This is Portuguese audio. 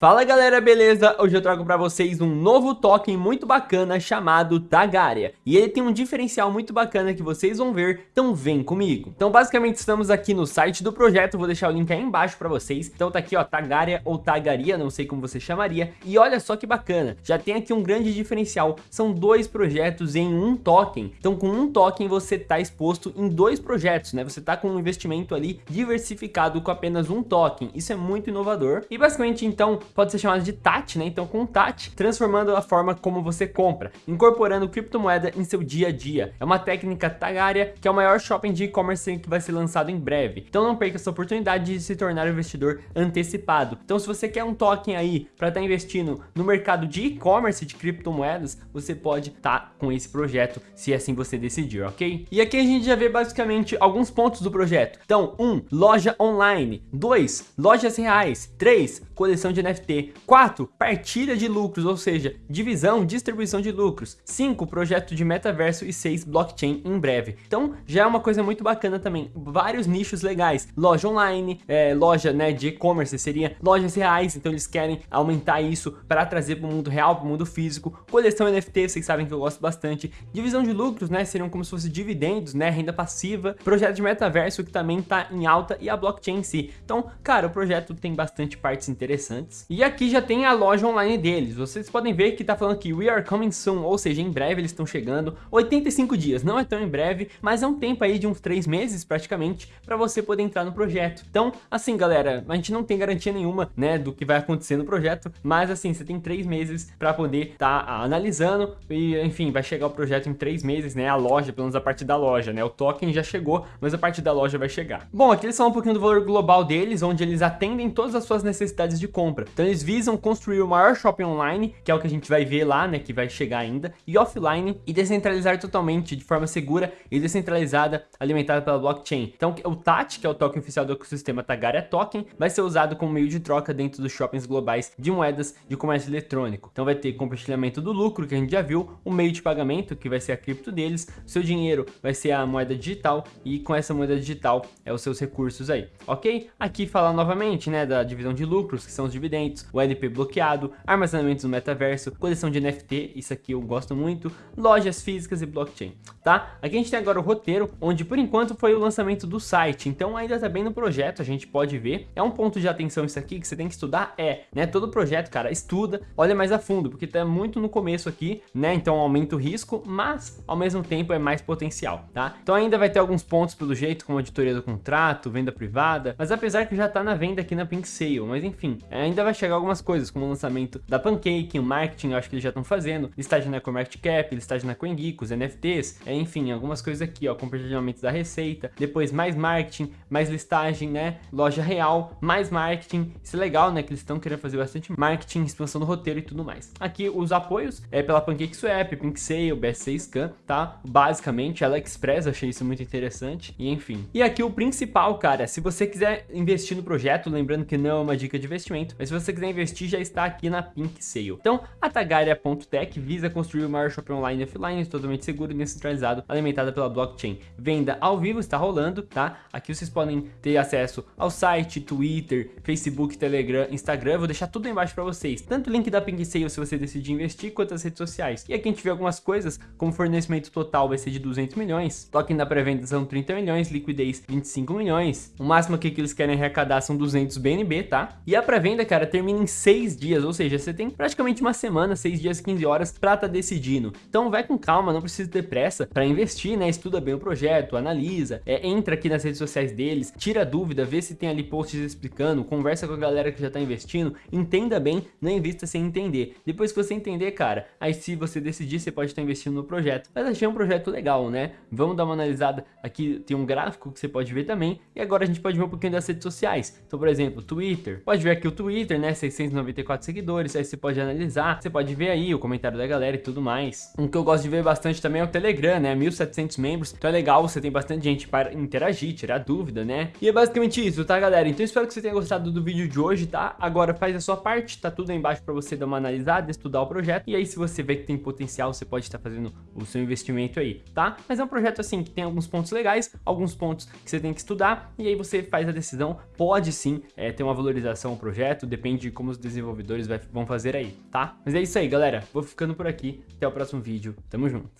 Fala galera, beleza? Hoje eu trago para vocês um novo token muito bacana chamado Tagaria. E ele tem um diferencial muito bacana que vocês vão ver, então vem comigo. Então basicamente estamos aqui no site do projeto, vou deixar o link aí embaixo para vocês. Então tá aqui ó, Tagaria ou Tagaria, não sei como você chamaria. E olha só que bacana, já tem aqui um grande diferencial, são dois projetos em um token. Então com um token você tá exposto em dois projetos, né? Você tá com um investimento ali diversificado com apenas um token. Isso é muito inovador. E basicamente então pode ser chamado de TAT, né? Então com TAT, transformando a forma como você compra, incorporando criptomoeda em seu dia a dia. É uma técnica Tagaria, que é o maior shopping de e-commerce que vai ser lançado em breve. Então não perca essa oportunidade de se tornar um investidor antecipado. Então se você quer um token aí para estar tá investindo no mercado de e-commerce de criptomoedas, você pode estar tá com esse projeto, se assim você decidir, ok? E aqui a gente já vê basicamente alguns pontos do projeto. Então, 1. Um, loja online. 2. Lojas reais. 3. Coleção de NFT NFT. 4. Partilha de lucros, ou seja, divisão, distribuição de lucros. 5. Projeto de metaverso e 6. Blockchain em breve. Então já é uma coisa muito bacana também. Vários nichos legais. Loja online, é, loja né, de e-commerce, seria lojas reais. Então eles querem aumentar isso para trazer para o mundo real, para o mundo físico. Coleção NFT, vocês sabem que eu gosto bastante. Divisão de lucros, né? Seriam como se fosse dividendos, né? Renda passiva. Projeto de metaverso que também está em alta e a blockchain em si. Então, cara, o projeto tem bastante partes interessantes. E aqui já tem a loja online deles. Vocês podem ver que tá falando que we are coming soon, ou seja, em breve eles estão chegando. 85 dias, não é tão em breve, mas é um tempo aí de uns 3 meses praticamente para você poder entrar no projeto. Então, assim, galera, a gente não tem garantia nenhuma, né, do que vai acontecer no projeto, mas assim, você tem 3 meses para poder estar tá analisando e, enfim, vai chegar o projeto em 3 meses, né, a loja, pelo menos a parte da loja, né, o token já chegou, mas a parte da loja vai chegar. Bom, aqui eles falam um pouquinho do valor global deles, onde eles atendem todas as suas necessidades de compra. Então eles visam construir o maior shopping online, que é o que a gente vai ver lá, né, que vai chegar ainda, e offline, e descentralizar totalmente, de forma segura e descentralizada, alimentada pela blockchain. Então o TAT, que é o token oficial do ecossistema Tagaria Token, vai ser usado como meio de troca dentro dos shoppings globais de moedas de comércio eletrônico. Então vai ter compartilhamento do lucro, que a gente já viu, o meio de pagamento, que vai ser a cripto deles, seu dinheiro vai ser a moeda digital, e com essa moeda digital é os seus recursos aí, ok? Aqui falar novamente, né, da divisão de lucros, que são os dividendos, o LP bloqueado, armazenamentos no metaverso, coleção de NFT, isso aqui eu gosto muito, lojas físicas e blockchain, tá? Aqui a gente tem agora o roteiro, onde por enquanto foi o lançamento do site, então ainda tá bem no projeto, a gente pode ver. É um ponto de atenção isso aqui que você tem que estudar? É, né? Todo projeto, cara, estuda, olha mais a fundo, porque tá muito no começo aqui, né? Então aumenta o risco, mas ao mesmo tempo é mais potencial, tá? Então ainda vai ter alguns pontos pelo jeito, como auditoria do contrato, venda privada, mas apesar que já tá na venda aqui na Pink Sale, mas enfim, ainda vai chegar algumas coisas, como o lançamento da Pancake, o marketing, eu acho que eles já estão fazendo, listagem na CoinMarketCap, listagem na CoinGeek, os NFTs, é, enfim, algumas coisas aqui, ó, compartilhamento da receita, depois mais marketing, mais listagem, né, loja real, mais marketing, isso é legal, né, que eles estão querendo fazer bastante marketing, expansão do roteiro e tudo mais. Aqui os apoios é pela PancakeSwap, PinkSale, BSC Scan, tá, basicamente, AliExpress, achei isso muito interessante, e enfim. E aqui o principal, cara, se você quiser investir no projeto, lembrando que não é uma dica de investimento, mas se você quiser investir, já está aqui na Pink Sale. Então, a Tagaria.tech visa construir o maior shopping online e offline totalmente seguro e descentralizado, alimentada pela blockchain. Venda ao vivo está rolando, tá? Aqui vocês podem ter acesso ao site, Twitter, Facebook, Telegram, Instagram. vou deixar tudo aí embaixo para vocês. Tanto o link da Pink Sale se você decidir investir, quanto as redes sociais. E aqui a gente vê algumas coisas, como fornecimento total vai ser de 200 milhões, token da pré-venda são 30 milhões, liquidez 25 milhões. O máximo que eles querem arrecadar são 200 BNB, tá? E a pré-venda, cara, termina em 6 dias, ou seja, você tem praticamente uma semana, 6 dias, 15 horas para tá decidindo. Então vai com calma, não precisa ter pressa para investir, né? Estuda bem o projeto, analisa, é, entra aqui nas redes sociais deles, tira dúvida, vê se tem ali posts explicando, conversa com a galera que já tá investindo, entenda bem, não invista sem entender. Depois que você entender, cara, aí se você decidir, você pode estar investindo no projeto. Mas achei um projeto legal, né? Vamos dar uma analisada aqui, tem um gráfico que você pode ver também, e agora a gente pode ver um pouquinho das redes sociais. Então, por exemplo, Twitter, pode ver aqui o Twitter, né? 694 seguidores, aí você pode analisar, você pode ver aí o comentário da galera e tudo mais. Um que eu gosto de ver bastante também é o Telegram, né, 1700 membros, então é legal, você tem bastante gente para interagir, tirar dúvida, né. E é basicamente isso, tá galera? Então espero que você tenha gostado do vídeo de hoje, tá? Agora faz a sua parte, tá tudo aí embaixo para você dar uma analisada, estudar o projeto, e aí se você vê que tem potencial, você pode estar fazendo o seu investimento aí, tá? Mas é um projeto assim, que tem alguns pontos legais, alguns pontos que você tem que estudar, e aí você faz a decisão, pode sim é, ter uma valorização o projeto, depende depende de como os desenvolvedores vão fazer aí, tá? Mas é isso aí, galera. Vou ficando por aqui. Até o próximo vídeo. Tamo junto.